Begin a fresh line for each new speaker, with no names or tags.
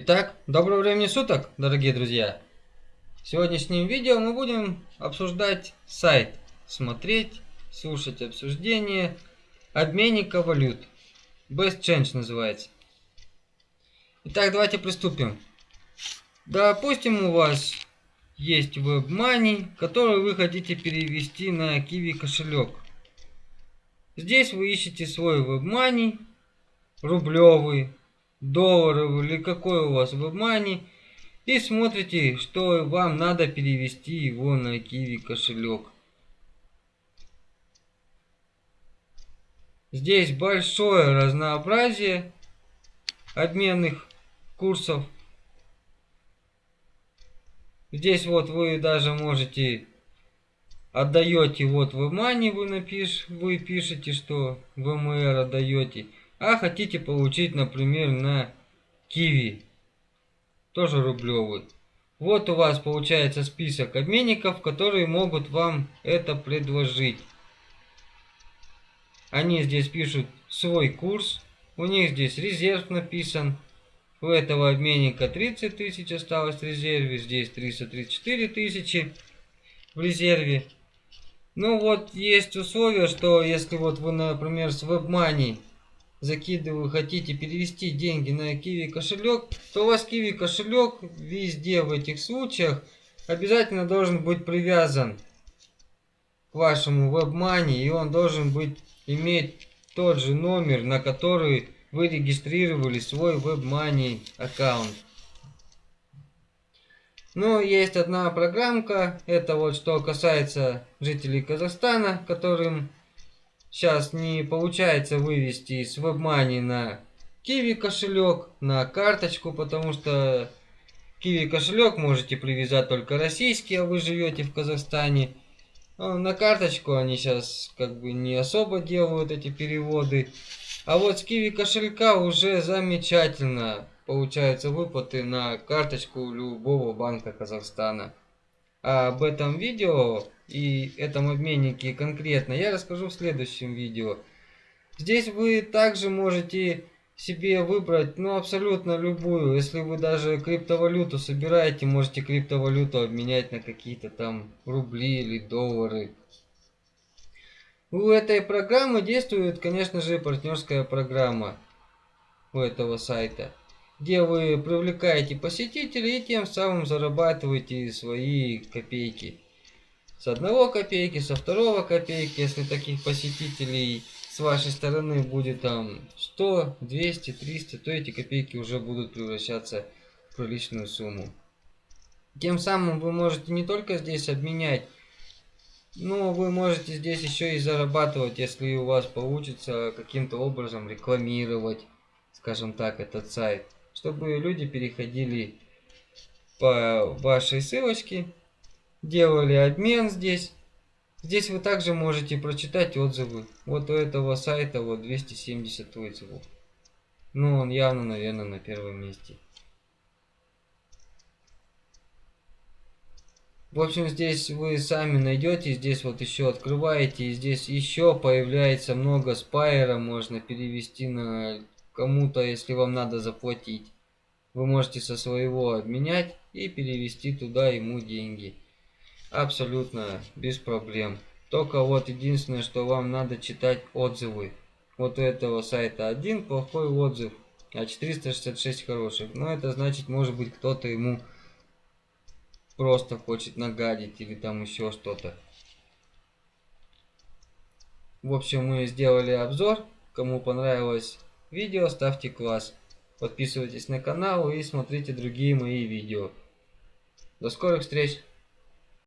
Итак, доброго времени суток, дорогие друзья! В сегодняшнем видео мы будем обсуждать сайт, смотреть, слушать обсуждение обменника валют. Best Change называется. Итак, давайте приступим. Допустим, у вас есть WebMoney, который вы хотите перевести на Kiwi кошелек. Здесь вы ищете свой WebMoney, рублевый, долларов или какой у вас WebMoney и смотрите, что вам надо перевести его на Kiwi кошелек. Здесь большое разнообразие обменных курсов. Здесь вот вы даже можете отдаете вот в мани вы напиш, вы пишете, что ВМР отдаете а хотите получить, например, на Киви, тоже рублевый. Вот у вас получается список обменников, которые могут вам это предложить. Они здесь пишут свой курс, у них здесь резерв написан. У этого обменника 30 тысяч осталось в резерве, здесь 334 тысячи в резерве. Ну вот есть условие, что если вот вы, например, с WebMoney закидываю, хотите перевести деньги на Kiwi кошелек, то у вас Kiwi кошелек везде в этих случаях обязательно должен быть привязан к вашему WebMoney, и он должен быть иметь тот же номер, на который вы регистрировали свой WebMoney аккаунт. Но есть одна программка, это вот что касается жителей Казахстана, которым сейчас не получается вывести с WebMoney на Kiwi кошелек, на карточку, потому что Kiwi кошелек можете привязать только российский, а вы живете в Казахстане. А на карточку они сейчас как бы не особо делают эти переводы. А вот с Kiwi кошелька уже замечательно получаются выплаты на карточку любого банка Казахстана. Об этом видео и этом обменнике конкретно я расскажу в следующем видео. Здесь вы также можете себе выбрать, ну, абсолютно любую. Если вы даже криптовалюту собираете, можете криптовалюту обменять на какие-то там рубли или доллары. У этой программы действует, конечно же, партнерская программа у этого сайта, где вы привлекаете посетителей и тем самым зарабатываете свои копейки с одного копейки, со второго копейки, если таких посетителей с вашей стороны будет там 100, 200, 300, то эти копейки уже будут превращаться в приличную сумму. Тем самым вы можете не только здесь обменять, но вы можете здесь еще и зарабатывать, если у вас получится каким-то образом рекламировать, скажем так, этот сайт, чтобы люди переходили по вашей ссылочке делали обмен здесь. Здесь вы также можете прочитать отзывы. Вот у этого сайта вот 270 отзывов. Ну, он явно, наверное, на первом месте. В общем, здесь вы сами найдете, здесь вот еще открываете, и здесь еще появляется много спайера, можно перевести на кому-то, если вам надо заплатить. Вы можете со своего обменять и перевести туда ему деньги. Абсолютно без проблем. Только вот единственное, что вам надо читать отзывы. Вот у этого сайта один плохой отзыв, а 466 хороших. Но это значит, может быть, кто-то ему просто хочет нагадить или там еще что-то. В общем, мы сделали обзор. Кому понравилось видео, ставьте класс. Подписывайтесь на канал и смотрите другие мои видео. До скорых встреч!